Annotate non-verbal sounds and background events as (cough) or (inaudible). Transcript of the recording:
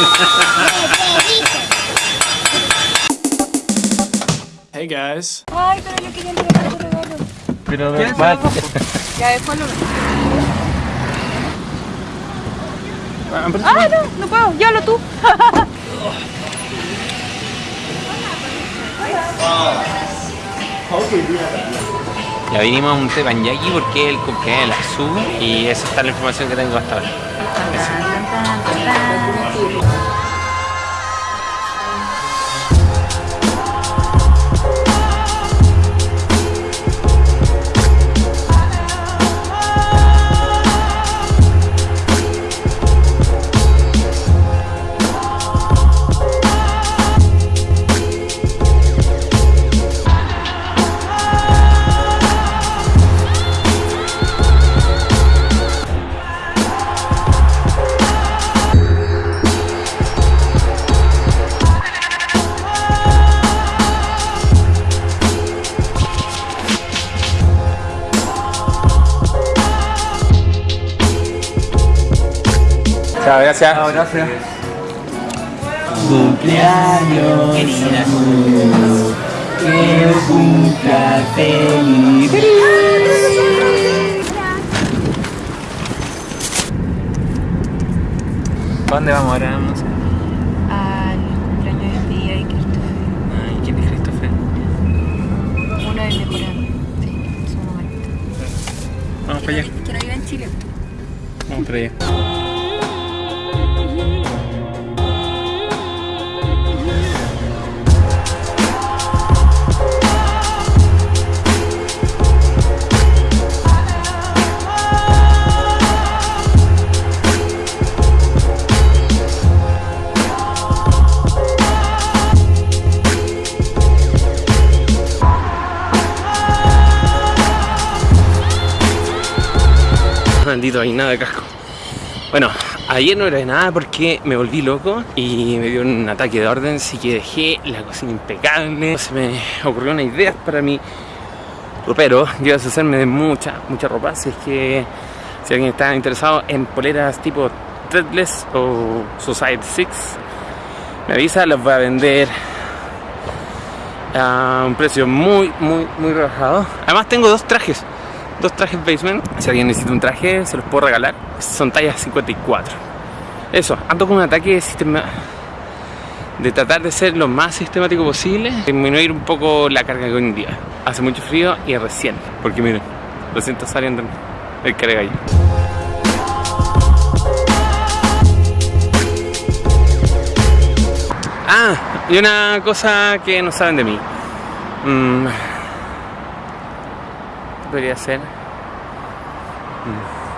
(laughs) Hey guys. Ay, pero yo quería entregar tu regalo. Pero ¿Quieres va- Ya después lo... Ah, Ah, no, no puedo. Llévalo tú. Ya vinimos a un teppanyaki porque es el cumpleaños de la Su y esa está la información que tengo hasta ahora. 哒哒哒哒哒 ta. Chao, gracias. gracias. Cumpleaños, querida Su. Que cumpla feliz. ¿Dónde vamos ahora? No sé. Al cumpleaños de día y Christopher. Ay, ¿quién es Christopher? Uno de amigos. Sí, es un momento. Vamos para allá. Que no vive en Chile. Vamos para allá. Maldito, hay nada de casco. Bueno, ayer no grabé nada porque me volví loco y me dio un ataque de orden, así que dejé la cocina impecable. Se me ocurrió una idea para mi ropero. Yo deshacerme de mucha, mucha ropa, así es que si alguien está interesado en poleras tipo Threadless o Society 6, me avisa, las voy a vender a un precio muy, muy, muy rebajado. Además tengo dos trajes, dos trajes basement. Si alguien necesita un traje, se los puedo regalar. Son tallas 54. Eso, ando con un ataque de sistema de tratar de ser lo más sistemático posible, disminuir un poco la carga cognitiva. Hace mucho frío y recién, porque miren, recién está saliendo el cargallo. Ah, y una cosa que no saben de mí. Mm, ¿qué podría ser? Mm.